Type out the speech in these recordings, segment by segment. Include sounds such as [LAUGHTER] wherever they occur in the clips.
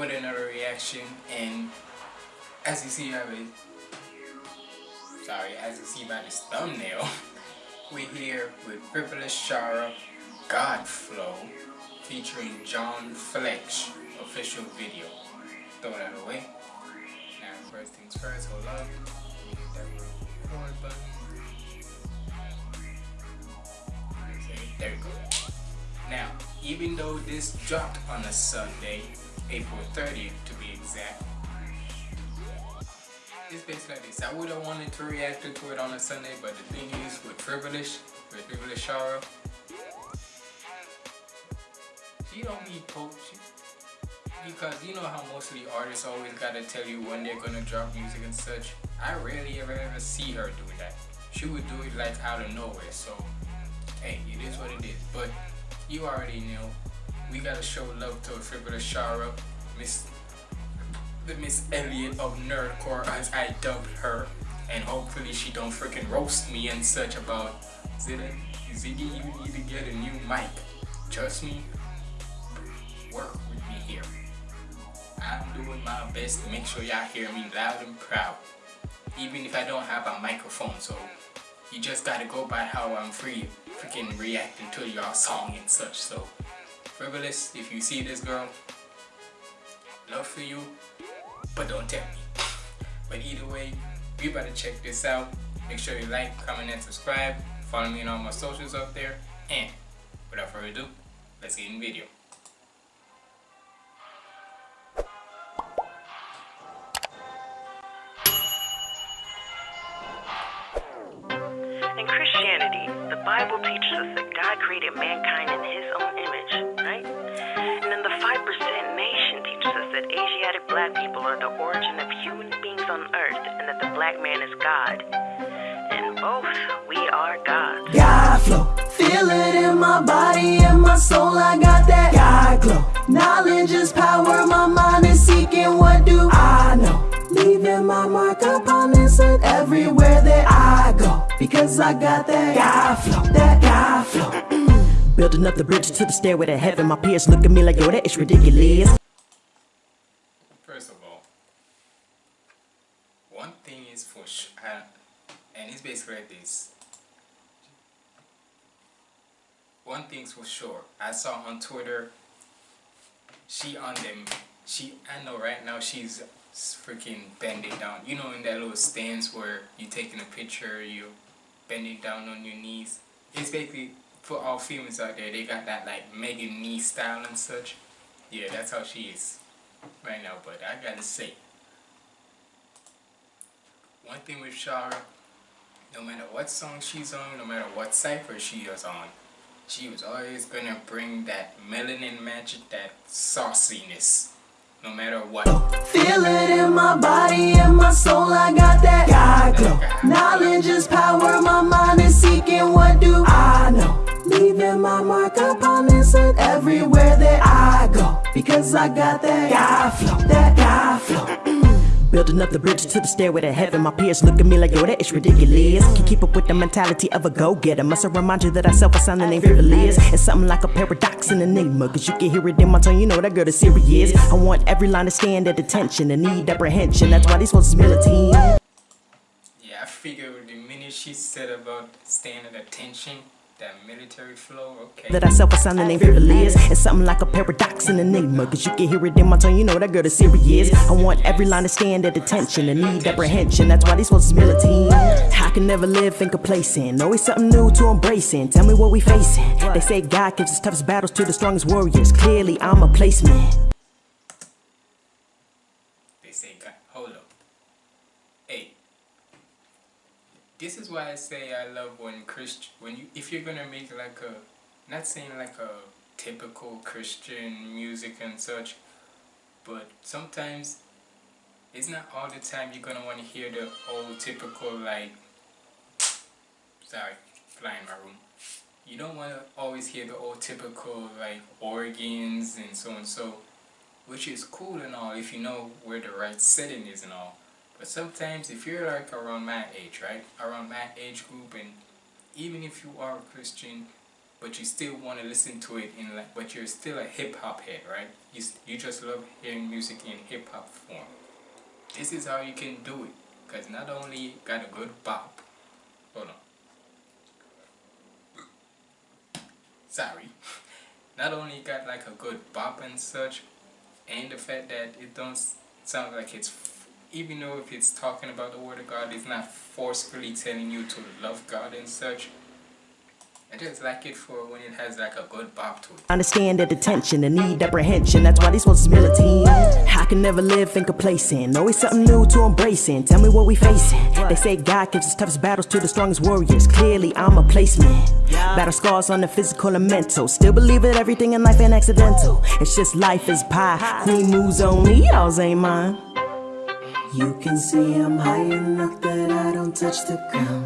here with another reaction and as you see by the, sorry, as you see by this thumbnail, [LAUGHS] we're here with Frivolous Shara God Flow featuring John Fletch official video. Throw that away. Now first things first, hold up. There we go. Now, even though this dropped on a Sunday, April 30th to be exact, it's basically like this. I would have wanted to react to it on a Sunday, but the thing is, with Frivolous, with Frivolous Shara, she don't need coach. Because you know how most of the artists always gotta tell you when they're gonna drop music and such. I rarely ever ever see her do that. She would do it like out of nowhere, so hey, it is what it is. But you already know. We gotta show love to Frivolous Shara, Miss the Missy Elliott of Nerdcore as I dubbed her. And hopefully she don't freaking roast me and such about Ziggy, Ziggy you need to get a new mic. Trust me, work with me here. I'm doing my best to make sure y'all hear me loud and proud. Even if I don't have a microphone, so you just gotta go by how I'm free freaking reacting to y'all song and such. So, Frivolous, if you see this girl, love for you, but don't tell me. But either way, we better check this out. Make sure you like, comment, and subscribe. Follow me on all my socials up there. And without further ado, let's get in the video. In Christianity, the Bible teaches us that God created mankind in his own image, Asiatic black people are the origin of human beings on earth and that the black man is God. And both, we are gods. God flow, feel it in my body and my soul. I got that God glow. Knowledge is power, my mind is seeking. What do I know? Leaving my mark upon this earth everywhere that I go. Because I got that God flow, that God flow. Building up the bridge to the stairway to heaven. My peers look at me like, yo, that is ridiculous. First of all, one thing is for sure, uh, and it's basically like this. One thing's for sure. I saw on Twitter, she on them, she, I know right now she's freaking bending down. You know in that little stance where you're taking a picture, you're bending down on your knees. It's basically, for all females out there, they got that like Megan knee style and such. Yeah, that's how she is right now. But I gotta say, one thing with Shara, no matter what song she's on, no matter what cipher she is on, she was always gonna bring that melanin magic, that sauciness, no matter what. Feel it in my body and my soul. I got that God glow. Knowledge is power, my mind is seeking. What do I know? Leaving my mark upon this earth everywhere that I go. Because I got that God flow, that God flow. Building up the bridge to the stairway to heaven. My peers look at me like, yo, that is ridiculous. Can keep up with the mentality of a go-getter. Must remind you that I self assign the name frivolous. It's something like a paradox in enigma. Cause you can hear it in my tone, you know that girl is serious. I want every line to stand at attention and need apprehension. That's why these folks is militant. Yeah, I figured the minute she said about staying at attention, that military flow, okay. That I self assign the name frivolous. It's something like a paradox in enigma. Cause you can hear it in my tone, you know that girl is serious. I want every line to stand at attention and need apprehension. That's why these folks is militant. I can never live in complacent. Always something new to embracing. Tell me what we facing. They say God gives his toughest battles to the strongest warriors. Clearly, I'm a placement. They say, God, hold up. Hey, this is why I say I love when Christian, when you, if you're gonna make like a, not saying like a typical Christian music and such, but sometimes it's not all the time you're gonna want to hear the old typical like, sorry, fly in my room. You don't want to always hear the old typical like organs and so and so, which is cool and all if you know where the right setting is and all. But sometimes if you're like around my age, right? Around my age group and even if you are a Christian, but you still want to listen to it in like, but you're still a hip hop head, right? You you just love hearing music in hip hop form. This is how you can do it, cause not only got a good bop, hold on. Sorry, [LAUGHS] not only got like a good bop and such, and the fact that it don't sound like it's even though if it's talking about the word of God, it's not forcefully telling you to love God and such. I just like it for when it has like a good bop to it. Understand the detention, the need apprehension. That's why these ones is militant. I can never live in complacent. Always something new to embracing. Tell me what we facing. They say God gives his toughest battles to the strongest warriors. Clearly, I'm a placement. Battle scars on the physical and mental. Still believe that everything in life ain't accidental. It's just life is pie. Queen moves only, yours ain't mine. You can see I'm high enough that I don't touch the ground.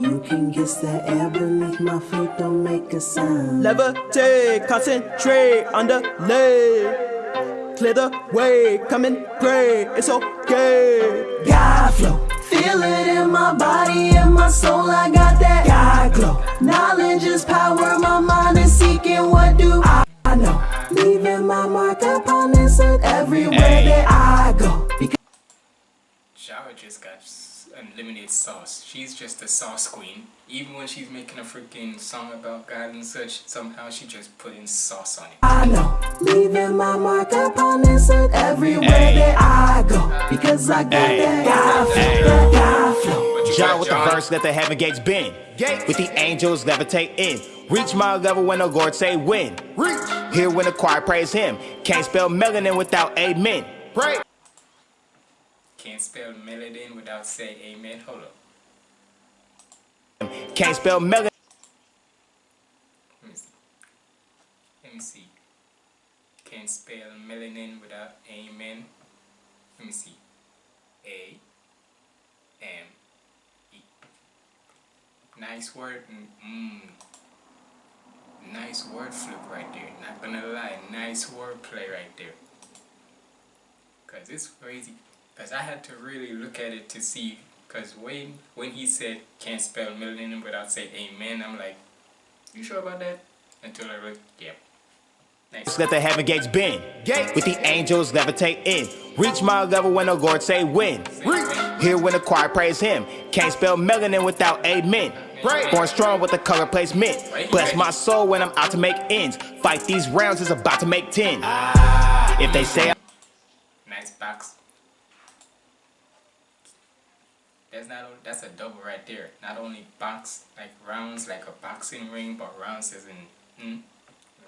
You can guess the air beneath my feet don't make a sound. Levitate, concentrate, underlay. Clear the way, come and pray, it's okay. God flow, feel it in my body and my soul. I got that God glow. Knowledge is power, my mind is seeking. What do I know? Leaving my mark upon this earth everywhere that just got s- unlimited sauce. She's just a sauce queen. Even when she's making a freaking song about God and such, somehow she just put in sauce on it. I know, leaving my mark upon this earth everywhere that I go. Because I got that God flow, that God flow. But you John got with the verse, that the heaven gates bend. With the angels levitate in. Reach my level when the Lord say win. Reach. Here when the choir praise him. Can't spell melanin without amen. Pray. Can't spell melanin without saying amen. Hold up. Can't spell melanin. Let me see. Let me see. Can't spell melanin without amen. Let me see. A M E. Nice word. Mm. Nice word flip right there. Not gonna lie. Nice word play right there. Cause it's crazy. Cause I had to really look at it to see. Cause when when he said can't spell melanin without saying amen, I'm like, you sure about that? Until I look, yep. Nice. Let the heaven gates bend. Gate. With the angels levitate in. Reach my level when the Lord say win. Here when the choir praise him. Can't spell melanin without amen. Born strong with the color placement. Bless my soul when I'm out to make ends. Fight these rounds is about to make ten. Ah. If they say Nice box. That's not only, that's a double right there. Not only box like rounds like a boxing ring, but rounds is in hmm.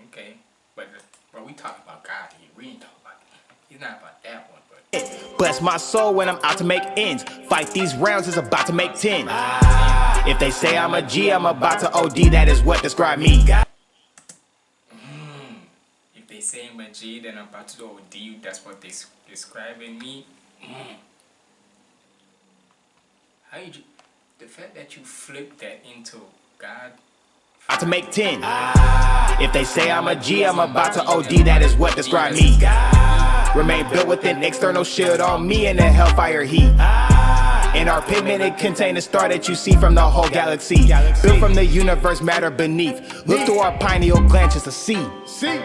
Okay. But but we talking about God here. We ain't talking about he's not about that one, but Bless my soul when I'm out to make ends. Fight these rounds is about to make ten. If they say I'm a G, I'm about to OD. That is what describe me. if they say I'm a G, then I'm about to do OD. That's what they describing me. Mm. How you? ju- The fact that you flip that into God About to make ten. Ah. If they say I'm a G, I'm about to OD. That is what describe me. Remain built with an external shield on me and the hellfire heat. Ah. In our pigmented contain the star that you see from the whole galaxy. Built from the universe matter beneath. Look through our pineal glands just to see. see.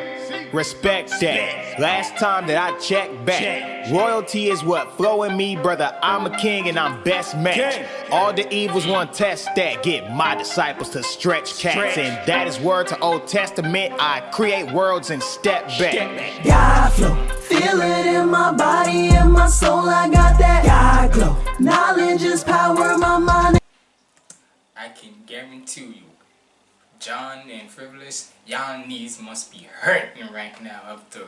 Respect that. Last time that I checked back, royalty is what flow in me, brother. I'm a king and I'm best match. All the evils want test that. Get my disciples to stretch cats, and that is word to Old Testament. I create worlds and step back. God flow, feel it in my body and my soul. I got that God glow. Knowledge is power, my mind. I can guarantee you, John and Frivolous, y'all knees must be hurting right now after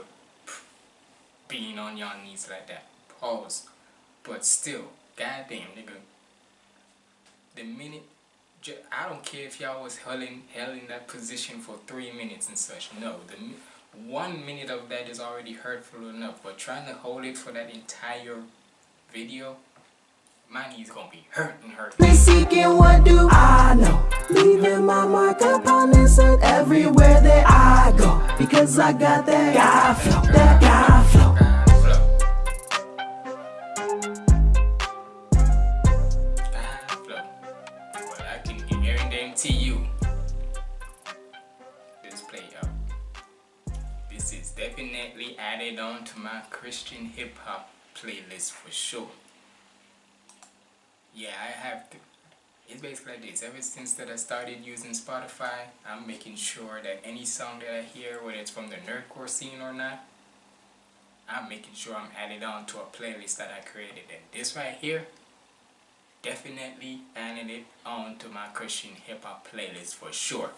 being on y'all knees like that. Pause. But still, goddamn, nigga. The minute, I don't care if y'all was held in, held in that position for three minutes and such. No, the one minute of that is already hurtful enough. But trying to hold it for that entire video, my knees gonna be hurting, hurting. Seeking what do I know? Leaving my mark upon this earth everywhere that I go. Because I got that God flow, that God flow. To you. This play up this is definitely added on to my christian hip-hop playlist for sure. Yeah i have to it's basically like this. Ever since that I started using Spotify, I'm making sure that any song that I hear, whether it's from the nerdcore scene or not, I'm making sure I'm added on to a playlist that I created. And this right here, definitely adding it on to my Christian hip hop playlist for sure.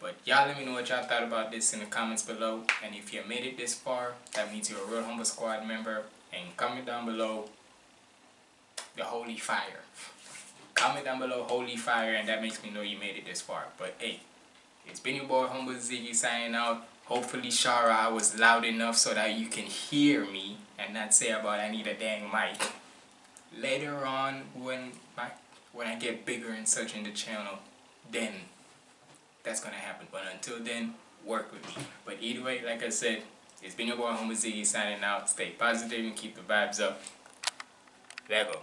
But y'all let me know what y'all thought about this in the comments below. And if you made it this far, that means you're a real humble squad member. And comment down below the holy fire. Comment down below holy fire and that makes me know you made it this far. But hey, it's been your boy Humble Ziggy signing out. Hopefully Shara I was loud enough so that you can hear me and not say about I need a dang mic. Later on when my when I get bigger and such in the channel, then that's gonna happen. But until then, work with me. But either way, like I said, it's been your boy Humble Ziggy signing out. Stay positive and keep the vibes up. There go.